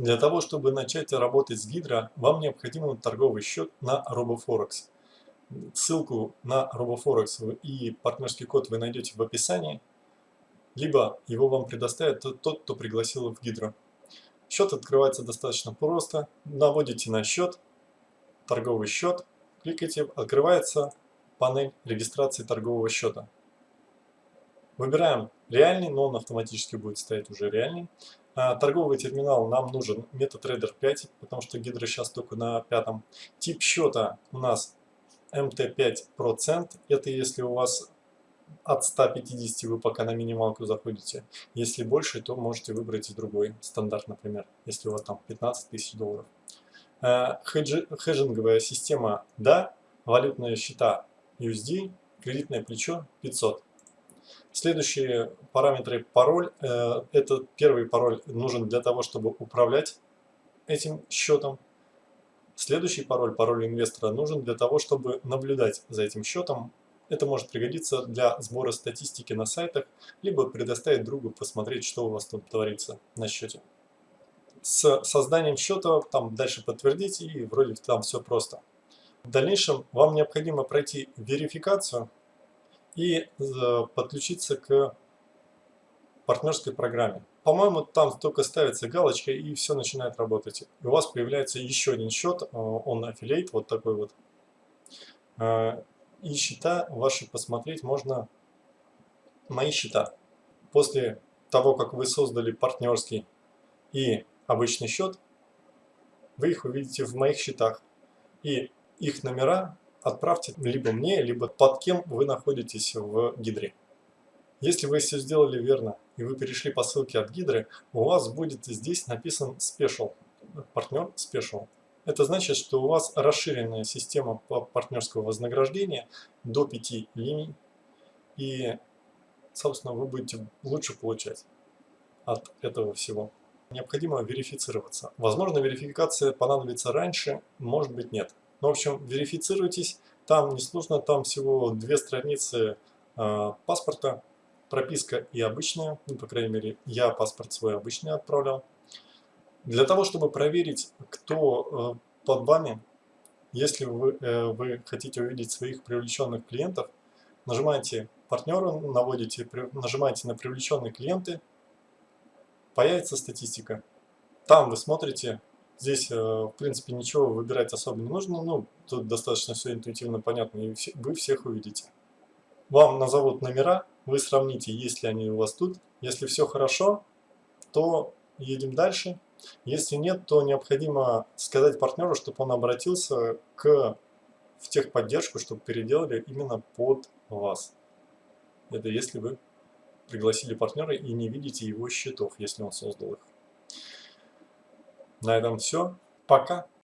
Для того, чтобы начать работать с Гидро, вам необходим торговый счет на RoboForex. Ссылку на RoboForex и партнерский код вы найдете в описании, либо его вам предоставит тот, кто пригласил в Гидро. Счет открывается достаточно просто. Наводите на счет, торговый счет, кликайте, открывается панель регистрации торгового счета. Выбираем реальный, но он автоматически будет стоять уже реальный. А, торговый терминал нам нужен MetaTrader 5, потому что Гидро сейчас только на пятом. Тип счета у нас MT5%. Это если у вас от 150 вы пока на минималку заходите. Если больше, то можете выбрать и другой стандарт, например, если у вас там 15 тысяч долларов. А, хедж, хеджинговая система да, валютные счета USD, кредитное плечо 500. Следующие параметры пароль. Э, этот первый пароль нужен для того, чтобы управлять этим счетом. Следующий пароль, пароль инвестора, нужен для того, чтобы наблюдать за этим счетом. Это может пригодиться для сбора статистики на сайтах, либо предоставить другу посмотреть, что у вас там творится на счете. С созданием счета там дальше подтвердить и вроде там все просто. В дальнейшем вам необходимо пройти верификацию и э, подключиться к партнерской программе. По-моему, там только ставится галочка и все начинает работать. И у вас появляется еще один счет, э, он аффилейт, вот такой вот. Э, и счета ваши посмотреть можно, мои счета. После того, как вы создали партнерский и обычный счет, вы их увидите в моих счетах. И их номера отправьте либо мне, либо под кем вы находитесь в гидре. Если вы все сделали верно и вы перешли по ссылке от гидры, у вас будет здесь написан Special, партнер Special. Это значит, что у вас расширенная система партнерского вознаграждения до 5 линий, и, собственно, вы будете лучше получать от этого всего. Необходимо верифицироваться. Возможно, верификация понадобится раньше, может быть нет. Ну, в общем, верифицируйтесь. Там несложно, там всего две страницы э, паспорта, прописка и обычная. Ну, по крайней мере, я паспорт свой обычный отправлял. Для того, чтобы проверить, кто э, под вами, если вы, э, вы хотите увидеть своих привлеченных клиентов, нажимаете партнеру, наводите, нажимаете на привлеченные клиенты, появится статистика. Там вы смотрите Здесь, э, в принципе, ничего выбирать особо не нужно. Ну, тут достаточно все интуитивно понятно, и вы всех увидите. Вам назовут номера, вы сравните, есть ли они у вас тут. Если все хорошо, то едем дальше. Если нет, то необходимо сказать партнеру, чтобы он обратился к, в техподдержку, чтобы переделали именно под вас. Это если вы пригласили партнера и не видите его счетов, если он создал их. На этом все. Пока.